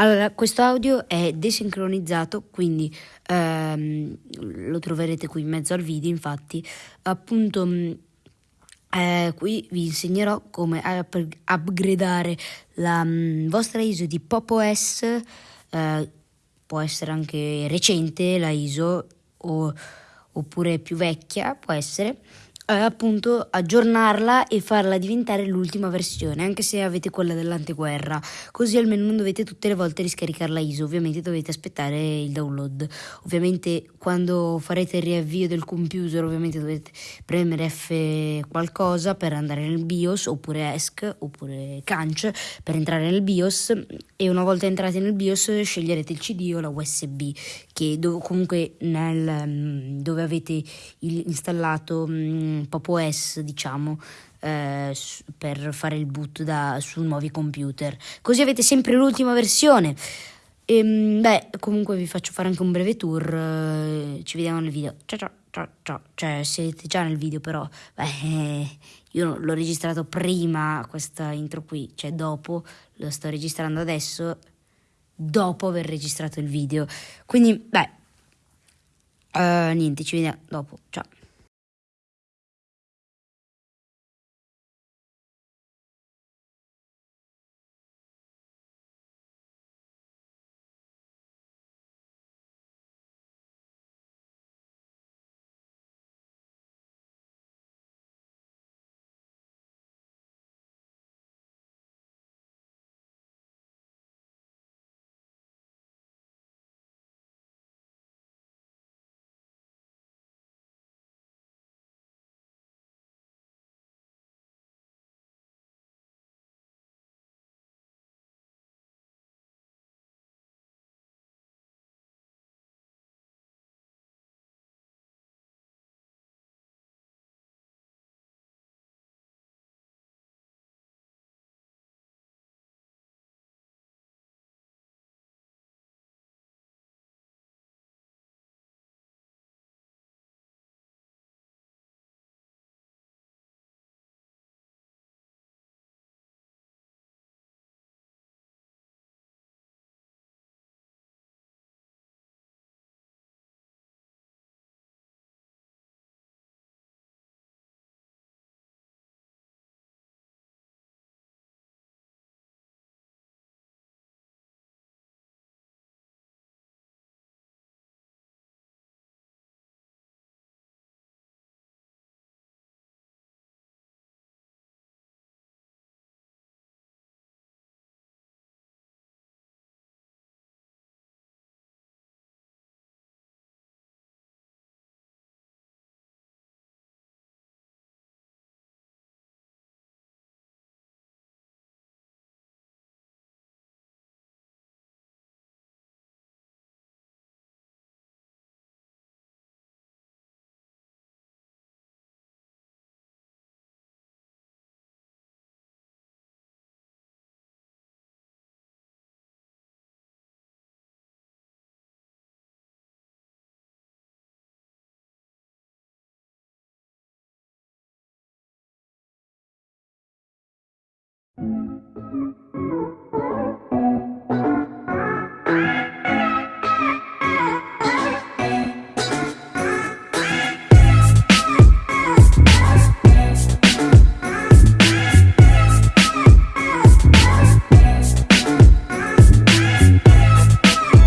Allora, questo audio è desincronizzato, quindi ehm, lo troverete qui in mezzo al video, infatti, appunto mm, eh, qui vi insegnerò come up- upgradare la mh, mm, vostra ISO di Pop OS, eh, può essere anche recente la ISO o, oppure più vecchia, può essere appunto aggiornarla e farla diventare l'ultima versione, anche se avete quella dell'anteguerra, così almeno non dovete tutte le volte riscaricare la ISO, ovviamente dovete aspettare il download. Ovviamente quando farete il riavvio del computer, ovviamente dovete premere F qualcosa per andare nel BIOS oppure ESC oppure CANC per entrare nel BIOS. E una volta entrati nel BIOS sceglierete il CD o la USB che dove, comunque nel, mm, dove avete il, installato Pop OS, diciamo, eh, per fare il boot da, su nuovi computer. Così avete sempre l'ultima versione. E, ehm, beh, comunque vi faccio fare anche un breve tour. Eh, ci vediamo nel video. Ciao ciao ciao ciao. Cioè, siete già nel video, però. Beh, io l'ho registrato prima questa intro qui, cioè dopo. Lo sto registrando adesso. Dopo aver registrato il video. Quindi, beh. Uh, niente, ci vediamo dopo. Ciao.